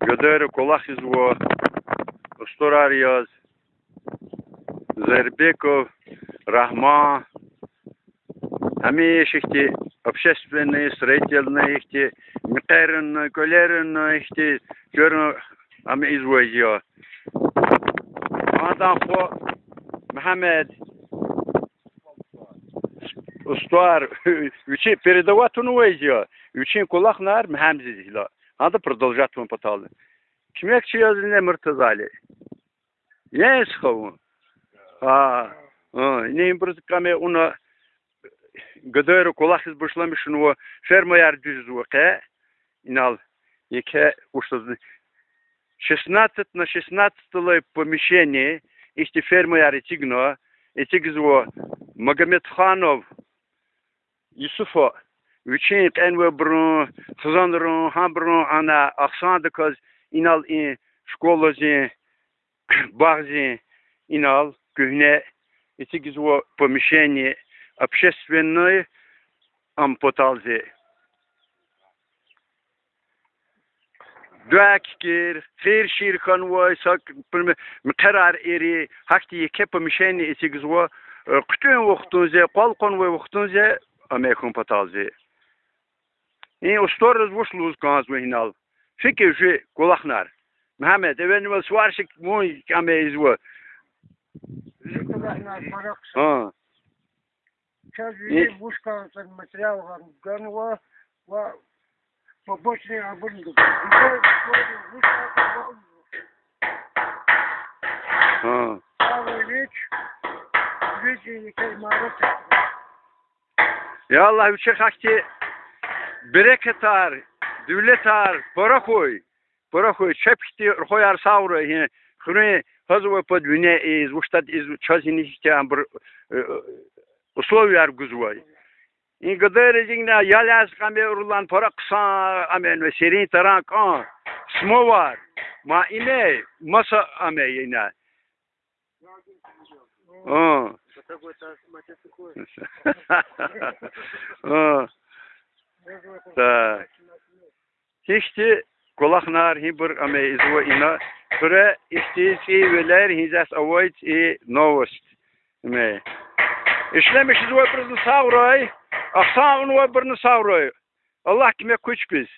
Gödörü kolak izvo Усторариоз Зербеков Рахма işte общественные, строительные, işte микерные, колерные, işte görün ama izvoyuyor. Adam ko Мехамед ustuar üçü передавать onu везде. Üçün kulak nar hemzi dihla. Hadi продолжать он поталы. Кимек чи языне мыртазали. Я исхову. А, не им просто каме уна гадайру кулах из бушламишын во ферма яр дюз ваке. Инал. Яке уштазны. 16 на 16 помещение, если ферма яр и тигно, и тигзво Магомед Ханов, Yusufo, üçün enve brun, tuzandırın, hambrun ana aksandı kız inal in, şkolozi, bağzi inal, gühne, эти гизво помещение общественное ампоталзе. Дуаккер, фер ширхан вой, сак, мқарар эри, хакти еке помещение эти гизво, күтен вақтунзе, қалқан вой вақтунзе, Amerikën patazi. E ustorës vësh luz kanë zë hinal. Fikë jë kulaknar. Mehmet even vë suarshik Ah. kame izvë. Ha. Çözüyü buşkan sen materyal var. Gönü var. Var. Побочные обрыгы. А. Правый веч. Видели каймарочек. Ya Allah üçe hakti bereket ar, devlet ar, para koy. Para koy, çepti koyar savru. Yani хрне хазва под вине из уштат из чазини хтям условия гузвай. И гадер жигна яляс каме урлан пара кса амен ve serin taran kan smo var. Ma ine masa ame yine. Hibur ame izwa ina. Ture işte veler hizas avoid e novost. Me. İşlemiş izwa bir savray. Aksan onu bir savray. Allah kime kuç biz.